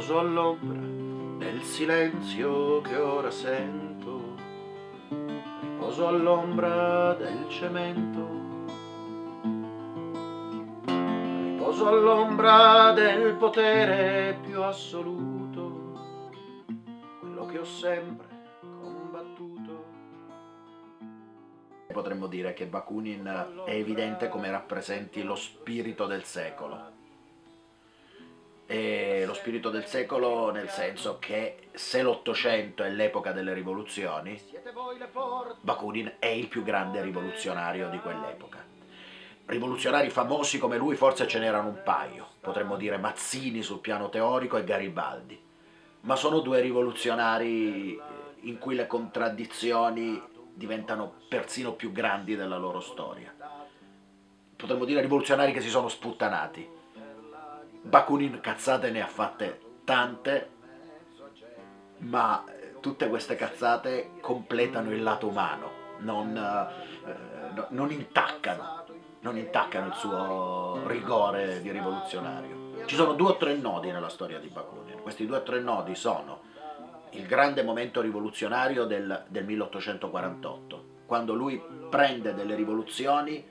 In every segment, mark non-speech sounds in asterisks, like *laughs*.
Riposo all'ombra del silenzio che ora sento, riposo all'ombra del cemento, riposo all'ombra del potere più assoluto, quello che ho sempre combattuto. Potremmo dire che Bakunin è evidente come rappresenti lo spirito del secolo e lo spirito del secolo nel senso che se l'Ottocento è l'epoca delle rivoluzioni, Bakunin è il più grande rivoluzionario di quell'epoca. Rivoluzionari famosi come lui forse ce n'erano un paio, potremmo dire Mazzini sul piano teorico e Garibaldi, ma sono due rivoluzionari eh, in cui le contraddizioni diventano persino più grandi della loro storia. Potremmo dire rivoluzionari che si sono sputtanati, Bakunin cazzate ne ha fatte tante, ma tutte queste cazzate completano il lato umano, non, eh, non, intaccano, non intaccano il suo rigore di rivoluzionario. Ci sono due o tre nodi nella storia di Bakunin, questi due o tre nodi sono il grande momento rivoluzionario del, del 1848, quando lui prende delle rivoluzioni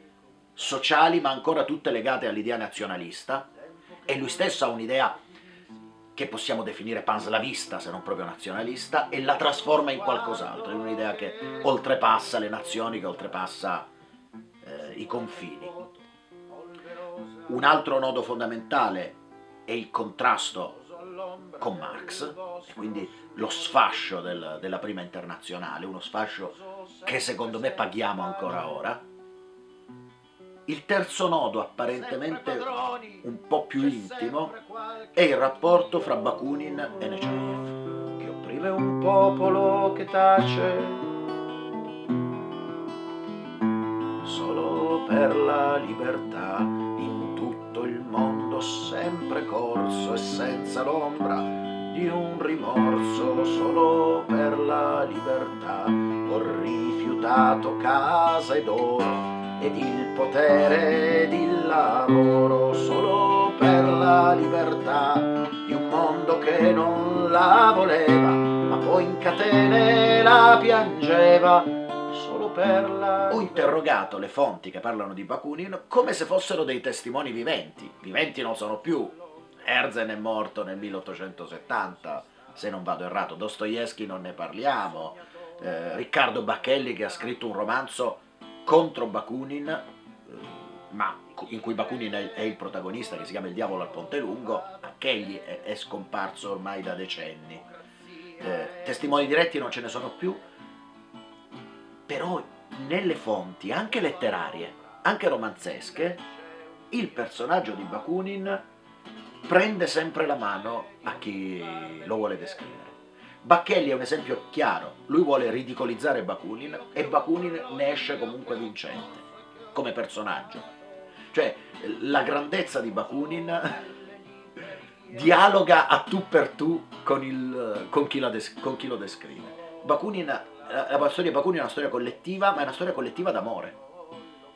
sociali ma ancora tutte legate all'idea nazionalista, e lui stesso ha un'idea che possiamo definire panslavista, se non proprio nazionalista, e la trasforma in qualcos'altro, in un'idea che oltrepassa le nazioni, che oltrepassa eh, i confini. Un altro nodo fondamentale è il contrasto con Marx, e quindi lo sfascio del, della prima internazionale, uno sfascio che secondo me paghiamo ancora ora, il terzo nodo, apparentemente un po' più intimo, è il rapporto fra Bakunin e Nechayev, che opprime un popolo che tace solo per la libertà in tutto il mondo sempre corso e senza l'ombra di un rimorso solo per la libertà ho rifiutato casa ed oro ed il potere ed il lavoro solo per libertà di un mondo che non la voleva, ma poi in catene la piangeva solo per la... Ho interrogato le fonti che parlano di Bakunin come se fossero dei testimoni viventi. Viventi non sono più. Herzen è morto nel 1870, se non vado errato, Dostoevsky non ne parliamo, eh, Riccardo Bacchelli che ha scritto un romanzo contro Bakunin, eh, ma in cui Bakunin è, il protagonista, che si chiama Il diavolo al ponte lungo, anch'egli è, scomparso ormai da decenni. Eh, testimoni diretti non ce ne sono più, però nelle fonti, anche letterarie, anche romanzesche, il personaggio di Bakunin prende sempre la mano a chi lo vuole descrivere. Bacchelli è un esempio chiaro, lui vuole ridicolizzare Bakunin e Bakunin ne esce comunque vincente, come personaggio. Cioè, la grandezza di Bakunin dialoga a tu per tu con, il, con, chi, con chi, lo descrive. Bakunin, la storia di Bakunin è una storia collettiva, ma è una storia collettiva d'amore.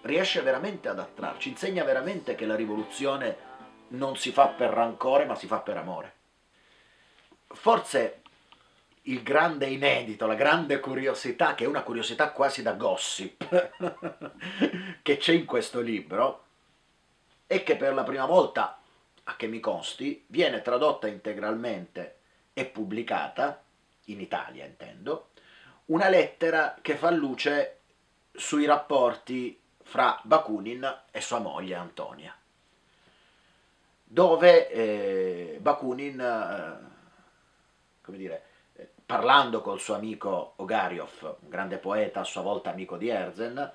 Riesce veramente ad attrarci, insegna veramente che la rivoluzione non si fa per rancore, ma si fa per amore. Forse il grande inedito, la grande curiosità, che è una curiosità quasi da gossip, *laughs* che c'è in questo libro, è che per la prima volta, a che mi consti, viene tradotta integralmente e pubblicata, in Italia intendo, una lettera che fa luce sui rapporti fra Bakunin e sua moglie Antonia, dove eh, Bakunin, eh, come dire, parlando col suo amico Ogariov, un grande poeta, a sua volta amico di Herzen,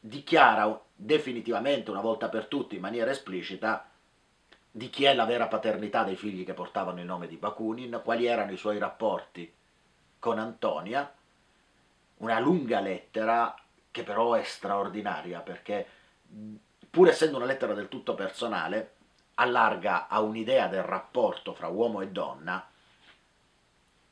dichiara definitivamente, una volta per tutte, in maniera esplicita, di chi è la vera paternità dei figli che portavano il nome di Bakunin, quali erano i suoi rapporti con Antonia, una lunga lettera che però è straordinaria perché pur essendo una lettera del tutto personale, allarga a un'idea del rapporto fra uomo e donna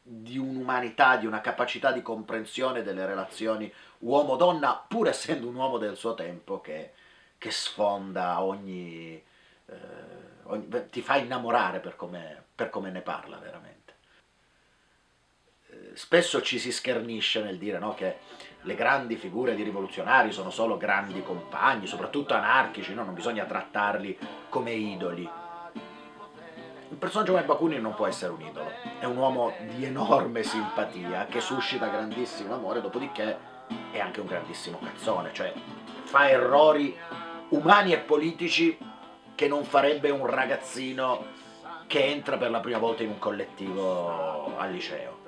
di un'umanità, di una capacità di comprensione delle relazioni uomo-donna, pur essendo un uomo del suo tempo che, che sfonda ogni, eh, ti fa innamorare per come, per come ne parla veramente. Eh, spesso ci si schernisce nel dire no, che le grandi figure di rivoluzionari sono solo grandi compagni, soprattutto anarchici, no? non bisogna trattarli come idoli. Un personaggio come Bakunin non può essere un idolo, è un uomo di enorme simpatia che suscita grandissimo amore, dopodiché è anche un grandissimo cazzone, cioè fa errori umani e politici che non farebbe un ragazzino che entra per la prima volta in un collettivo al liceo.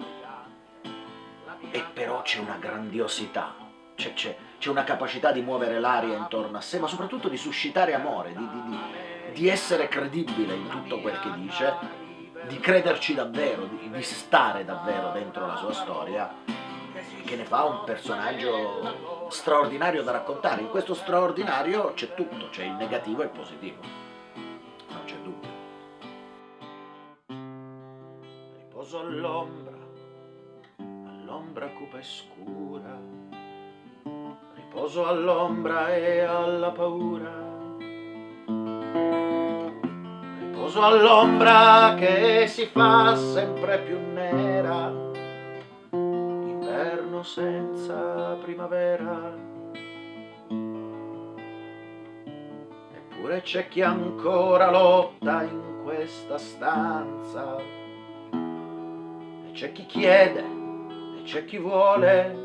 E però c'è una grandiosità, c'è, una capacità di muovere l'aria intorno a sé, ma soprattutto di suscitare amore, di, di, di, essere credibile in tutto quel che dice, di crederci davvero, di, di stare davvero dentro la sua storia, che ne fa un personaggio straordinario da raccontare. In questo straordinario c'è tutto, c'è il negativo e il positivo. Non c'è dubbio. Riposo all'ombra, all'ombra cupa e scura. Riposo all'ombra e alla paura. Riposo all'ombra che si fa sempre più nera senza primavera. Eppure c'è chi ancora lotta in questa stanza. E c'è chi chiede, e c'è chi vuole.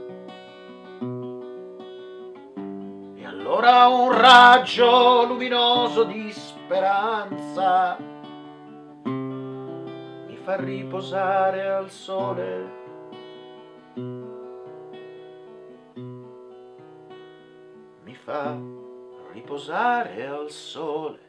Allora un raggio luminoso di speranza mi fa riposare al sole fa riposare al sole.